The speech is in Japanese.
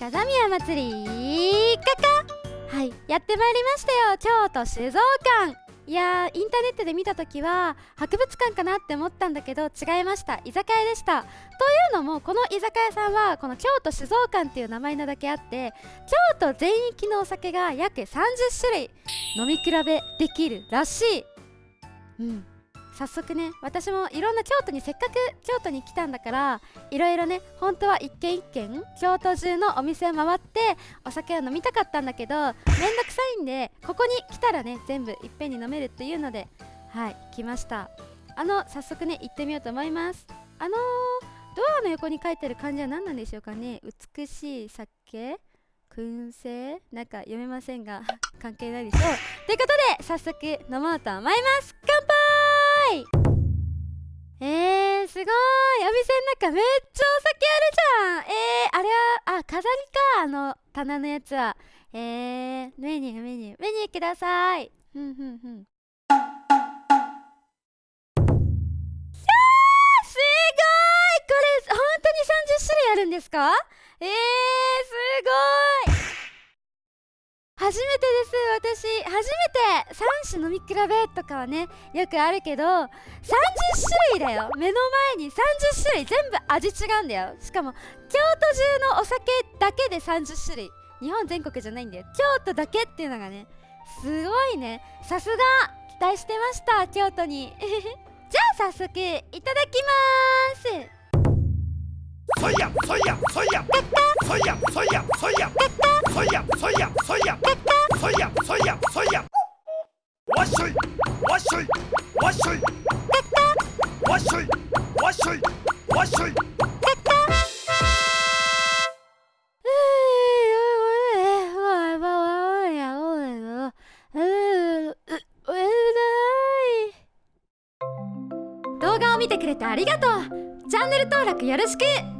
風宮祭りかかはいやってまいりましたよ京都酒造館いやーインターネットで見た時は博物館かなって思ったんだけど違いました。居酒屋でした。というのもこの居酒屋さんはこの京都酒造館っていう名前なだけあって京都全域のお酒が約30種類飲み比べできるらしい。うん。早速ね私もいろんな京都にせっかく京都に来たんだからいろいろね本当は一軒一軒京都中のお店を回ってお酒を飲みたかったんだけどめんどくさいんでここに来たらね全部いっぺんに飲めるっていうのではい来ました。あの早速ね行ってみようと思います。あのー、ドアの横に書いてる漢字は何なんでしょうかね？美しい酒？燻製？なんか読めませんが関係ないでしょう。ということで早速飲もうと思います。かめっちゃお酒あるじゃん。えー、あれはあ飾りか。あの棚のやつは。えー、メニューメニュー。メニューください。ふんふんふん。すごい。これ本当に30種類あるんですか？えー、すごい。初めてです私。初めて3種飲み比べとかはねよくあるけど30種類だよ。目の前に30種類全部味違うんだよ。しかも京都中のお酒だけで30種類。日本全国じゃないんだよ。京都だけっていうのがねすごいね。さすが期待してました京都に。じゃあ早速いただきます。そやそやそやそやそやそやそやそやそやそやそやそやわっしょいわっしょいわっしょいわっしょいわっしょいわっしょい動画を見てくれてありがとう。チャンネル登録よろしく。